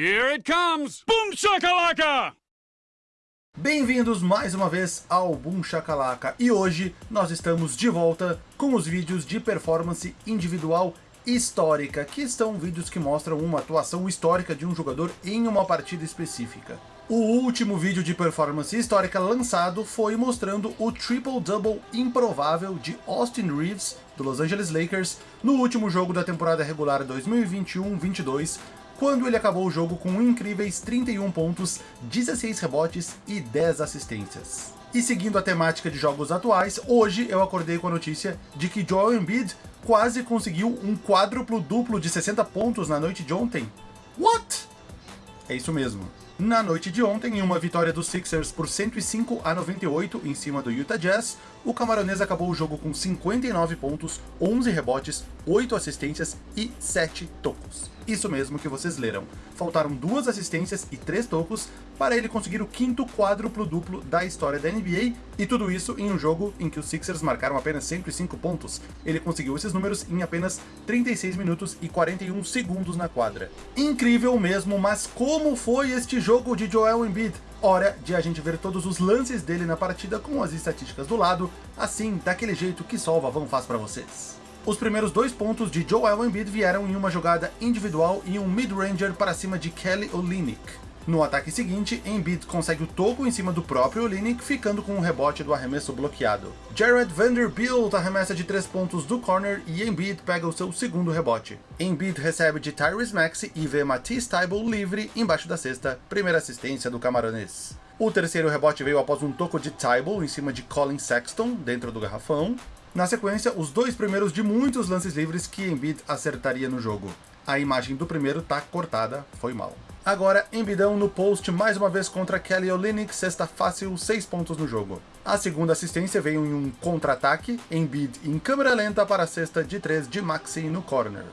Here it comes! Boom shakalaka! Bem-vindos mais uma vez ao Boom Shakalaka e hoje nós estamos de volta com os vídeos de performance individual histórica, que são vídeos que mostram uma atuação histórica de um jogador em uma partida específica. O último vídeo de performance histórica lançado foi mostrando o triple-double improvável de Austin Reeves, do Los Angeles Lakers, no último jogo da temporada regular 2021-22, quando ele acabou o jogo com incríveis 31 pontos, 16 rebotes e 10 assistências. E seguindo a temática de jogos atuais, hoje eu acordei com a notícia de que Joel Embiid quase conseguiu um quádruplo duplo de 60 pontos na noite de ontem. What? É isso mesmo. Na noite de ontem, em uma vitória dos Sixers por 105 a 98 em cima do Utah Jazz, o camaronês acabou o jogo com 59 pontos, 11 rebotes, 8 assistências e 7 tocos. Isso mesmo que vocês leram. Faltaram duas assistências e três tocos para ele conseguir o quinto quádruplo duplo da história da NBA, e tudo isso em um jogo em que os Sixers marcaram apenas 105 pontos. Ele conseguiu esses números em apenas 36 minutos e 41 segundos na quadra. Incrível mesmo, mas como foi este jogo de Joel Embiid? Hora de a gente ver todos os lances dele na partida com as estatísticas do lado, assim, daquele jeito que só o Vavão faz para vocês. Os primeiros dois pontos de Joel Embiid vieram em uma jogada individual e um mid-ranger para cima de Kelly Olynyk. No ataque seguinte, Embiid consegue o toco em cima do próprio Olynyk, ficando com o rebote do arremesso bloqueado. Jared Vanderbilt arremessa de 3 pontos do corner e Embiid pega o seu segundo rebote. Embiid recebe de Tyrese Maxey e vê Matisse Thybulle livre embaixo da cesta, primeira assistência do camaronês. O terceiro rebote veio após um toco de Thybulle em cima de Colin Sexton, dentro do garrafão. Na sequência, os dois primeiros de muitos lances livres que Embiid acertaria no jogo. A imagem do primeiro tá cortada, foi mal. Agora, Embidão no post mais uma vez contra Kelly Olynyk, sexta fácil, 6 pontos no jogo. A segunda assistência veio em um contra-ataque, Embiid em câmera lenta para a cesta de 3 de Maxi no corner.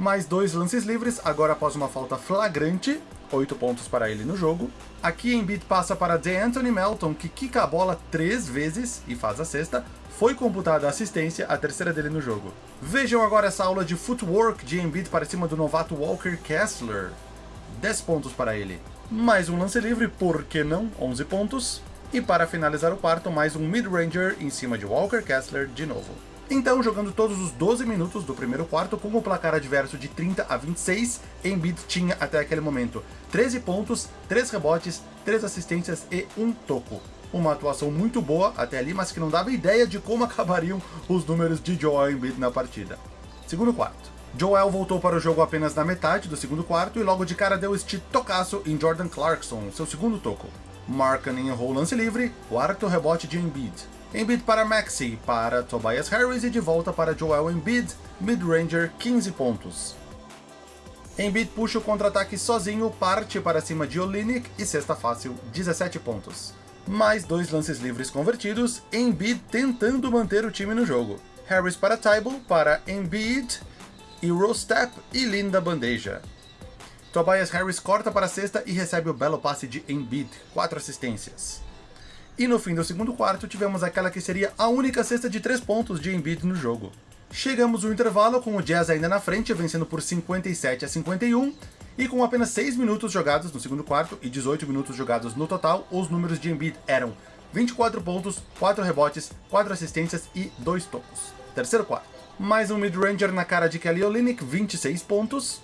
Mais dois lances livres, agora após uma falta flagrante, 8 pontos para ele no jogo. Aqui Embiid passa para DeAnthony Melton, que quica a bola 3 vezes e faz a cesta, foi computada a assistência, a terceira dele no jogo. Vejam agora essa aula de footwork de Embiid para cima do novato Walker Kessler. 10 pontos para ele. Mais um lance livre, por que não? 11 pontos. E para finalizar o quarto, mais um mid-ranger em cima de Walker Kessler de novo. Então, jogando todos os 12 minutos do primeiro quarto, com o placar adverso de 30 a 26, Embiid tinha até aquele momento 13 pontos, 3 rebotes, 3 assistências e 1 toco. Uma atuação muito boa até ali, mas que não dava ideia de como acabariam os números de Joel Embiid na partida. Segundo quarto. Joel voltou para o jogo apenas na metade do segundo quarto e logo de cara deu este tocaço em Jordan Clarkson, seu segundo toco. Markkanen errou o lance livre, quarto rebote de Embiid. Embiid para Maxi, para Tobias Harris e de volta para Joel Embiid, mid-ranger 15 pontos. Embiid puxa o contra-ataque sozinho, parte para cima de Olynyk e cesta fácil, 17 pontos. Mais dois lances livres convertidos, Embiid tentando manter o time no jogo. Harris para Tybal, para Embiid, Eurostep e linda bandeja. Tobias Harris corta para a cesta e recebe o belo passe de Embiid, 4 assistências. E no fim do segundo quarto tivemos aquela que seria a única cesta de 3 pontos de Embiid no jogo. Chegamos no intervalo com o Jazz ainda na frente, vencendo por 57 a 51, e com apenas 6 minutos jogados no segundo quarto e 18 minutos jogados no total, os números de Embiid eram 24 pontos, 4 rebotes, 4 assistências e 2 tocos. Terceiro quarto. Mais um mid-ranger na cara de Kelly Olynyk, 26 pontos.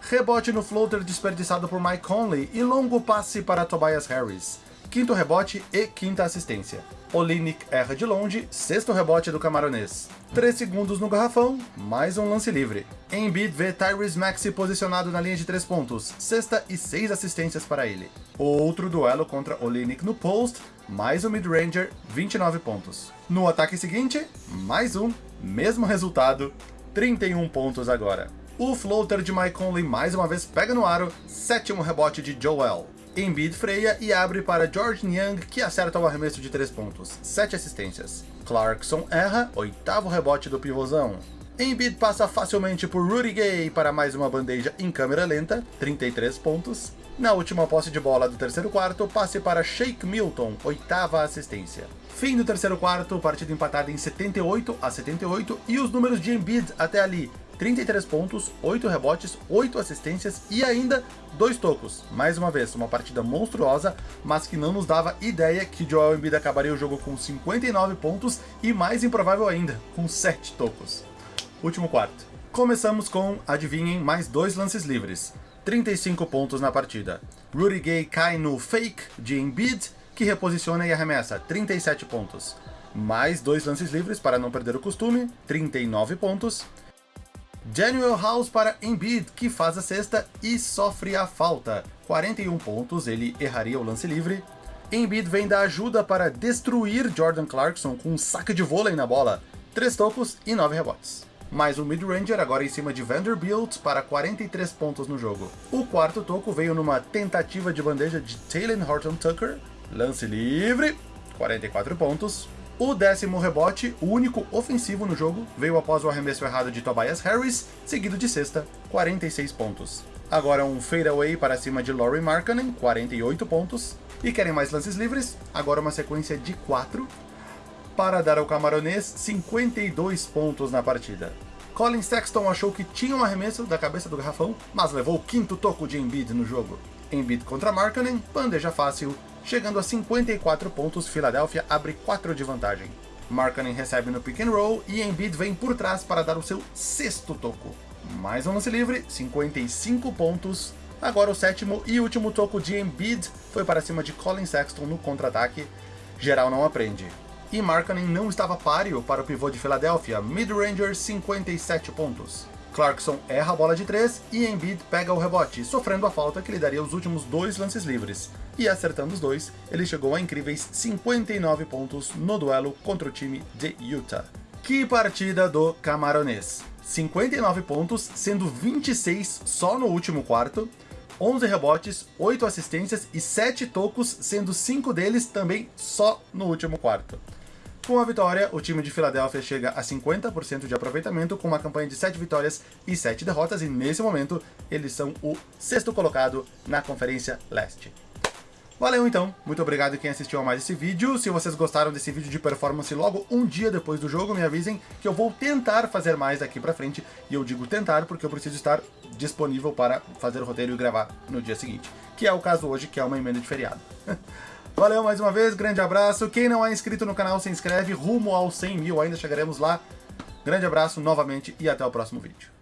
Rebote no floater desperdiçado por Mike Conley e longo passe para Tobias Harris. Quinto rebote e quinta assistência. Olynyk erra de longe, sexto rebote do camaronês. 3 segundos no garrafão, mais um lance livre. Embiid vê Tyrese Maxey posicionado na linha de 3 pontos, sexta e 6 assistências para ele. Outro duelo contra Olynyk no post, mais um mid-ranger, 29 pontos. No ataque seguinte, mais um, mesmo resultado, 31 pontos agora. O floater de Mike Conley mais uma vez pega no aro, sétimo rebote de Joel. Embiid freia e abre para George Young, que acerta o arremesso de 3 pontos, 7 assistências. Clarkson erra, oitavo rebote do pivôzão. Embiid passa facilmente por Rudy Gay para mais uma bandeja em câmera lenta, 33 pontos. Na última posse de bola do terceiro quarto, passe para Shake Milton, oitava assistência. Fim do terceiro quarto, partida empatada em 78 a 78 e os números de Embiid até ali. 33 pontos, 8 rebotes, 8 assistências e ainda 2 tocos. Mais uma vez, uma partida monstruosa, mas que não nos dava ideia que Joel Embiid acabaria o jogo com 59 pontos e mais improvável ainda, com 7 tocos. Último quarto. Começamos com, adivinhem, mais dois lances livres. 35 pontos na partida. Rudy Gay cai no fake de Embiid, que reposiciona e arremessa 37 pontos. Mais dois lances livres para não perder o costume, 39 pontos. Daniel House para Embiid, que faz a cesta e sofre a falta. 41 pontos, ele erraria o lance livre. Embiid vem da ajuda para destruir Jordan Clarkson com um saque de vôlei na bola. 3 tocos e 9 rebotes. Mais um mid-ranger agora em cima de Vanderbilt para 43 pontos no jogo. O quarto toco veio numa tentativa de bandeja de Taylor Horton Tucker. Lance livre, 44 pontos. O décimo rebote, o único ofensivo no jogo, veio após o arremesso errado de Tobias Harris, seguido de sexta, 46 pontos. Agora um fadeaway para cima de Laurie Markkanen, 48 pontos. E querem mais lances livres? Agora uma sequência de 4, para dar ao camaronês 52 pontos na partida. Colin Sexton achou que tinha um arremesso da cabeça do garrafão, mas levou o quinto toco de Embiid no jogo. Embiid contra Markkanen, bandeja fácil, Chegando a 54 pontos, Philadelphia abre 4 de vantagem. Markkanen recebe no pick and roll e Embiid vem por trás para dar o seu sexto toco. Mais um lance livre, 55 pontos. Agora o sétimo e último toco de Embiid foi para cima de Colin Sexton no contra-ataque. Geral não aprende. E Markkanen não estava páreo para o pivô de Filadélfia, mid-ranger 57 pontos. Clarkson erra a bola de 3 e Embiid pega o rebote, sofrendo a falta que lhe daria os últimos dois lances livres. E acertando os dois, ele chegou a incríveis 59 pontos no duelo contra o time de Utah. Que partida do camaronês! 59 pontos, sendo 26 só no último quarto, 11 rebotes, 8 assistências e 7 tocos, sendo 5 deles também só no último quarto. Com a vitória, o time de Filadélfia chega a 50% de aproveitamento, com uma campanha de 7 vitórias e 7 derrotas, e nesse momento eles são o sexto colocado na Conferência Leste. Valeu então, muito obrigado quem assistiu a mais esse vídeo. Se vocês gostaram desse vídeo de performance logo um dia depois do jogo, me avisem que eu vou tentar fazer mais daqui pra frente. E eu digo tentar porque eu preciso estar disponível para fazer o roteiro e gravar no dia seguinte. Que é o caso hoje, que é uma emenda de feriado. Valeu mais uma vez, grande abraço. Quem não é inscrito no canal, se inscreve rumo aos 100 mil, ainda chegaremos lá. Grande abraço novamente e até o próximo vídeo.